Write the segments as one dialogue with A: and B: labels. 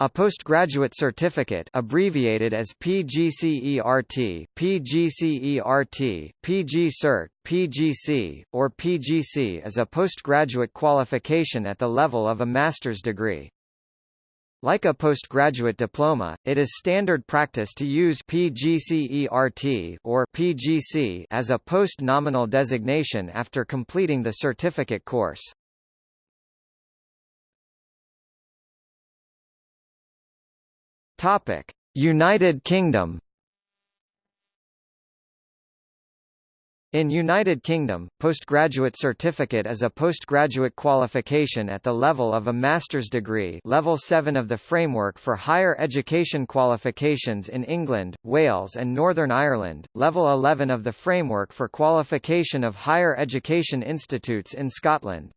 A: A postgraduate certificate abbreviated as PGCERT, PGCERT, PG Cert, PGC, or PGC is a postgraduate qualification at the level of a master's degree. Like a postgraduate diploma, it is standard practice to use PGCERT or PGC as a post-nominal designation after completing the certificate course. Topic: United Kingdom. In United Kingdom, postgraduate certificate is a postgraduate qualification at the level of a master's degree level 7 of the Framework for Higher Education Qualifications in England, Wales and Northern Ireland, level 11 of the Framework for Qualification of Higher Education Institutes in Scotland.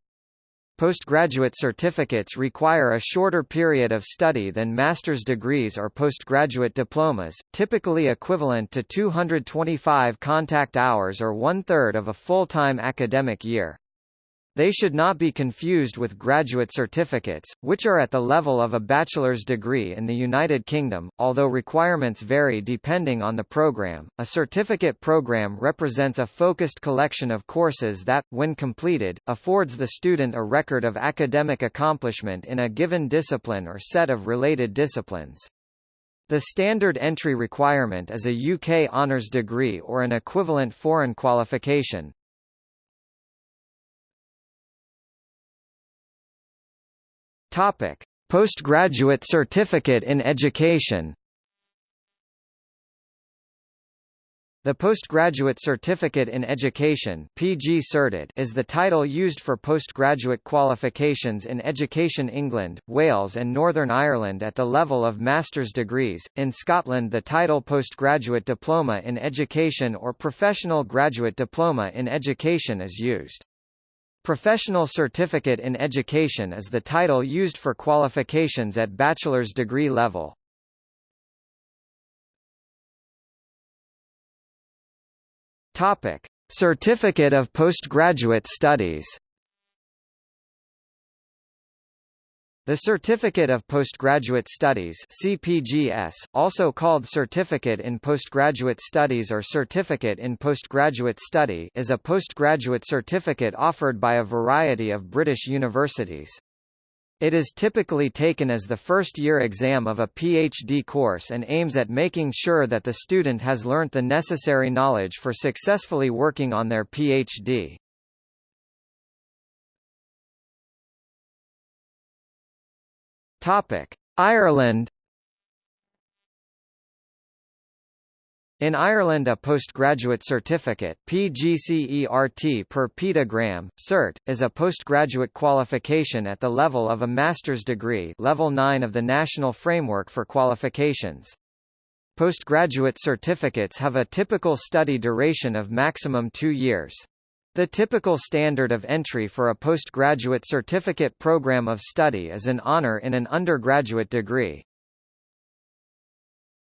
A: Postgraduate certificates require a shorter period of study than master's degrees or postgraduate diplomas, typically equivalent to 225 contact hours or one-third of a full-time academic year. They should not be confused with graduate certificates, which are at the level of a bachelor's degree in the United Kingdom, although requirements vary depending on the program. A certificate program represents a focused collection of courses that, when completed, affords the student a record of academic accomplishment in a given discipline or set of related disciplines. The standard entry requirement is a UK honours degree or an equivalent foreign qualification, Topic: Postgraduate Certificate in Education. The Postgraduate Certificate in Education (PG Certit) is the title used for postgraduate qualifications in Education England, Wales and Northern Ireland at the level of master's degrees. In Scotland, the title Postgraduate Diploma in Education or Professional Graduate Diploma in Education is used. Professional Certificate in Education is the title used for qualifications at bachelor's degree level. Topic: Certificate of Postgraduate Studies The Certificate of Postgraduate Studies CPGS, also called Certificate in Postgraduate Studies or Certificate in Postgraduate Study is a postgraduate certificate offered by a variety of British universities. It is typically taken as the first-year exam of a PhD course and aims at making sure that the student has learnt the necessary knowledge for successfully working on their PhD. Topic: Ireland In Ireland a postgraduate certificate PGCERT per Peter Graham, CERT, is a postgraduate qualification at the level of a master's degree level 9 of the National Framework for Qualifications. Postgraduate certificates have a typical study duration of maximum two years. The typical standard of entry for a postgraduate certificate program of study is an honor in an undergraduate degree.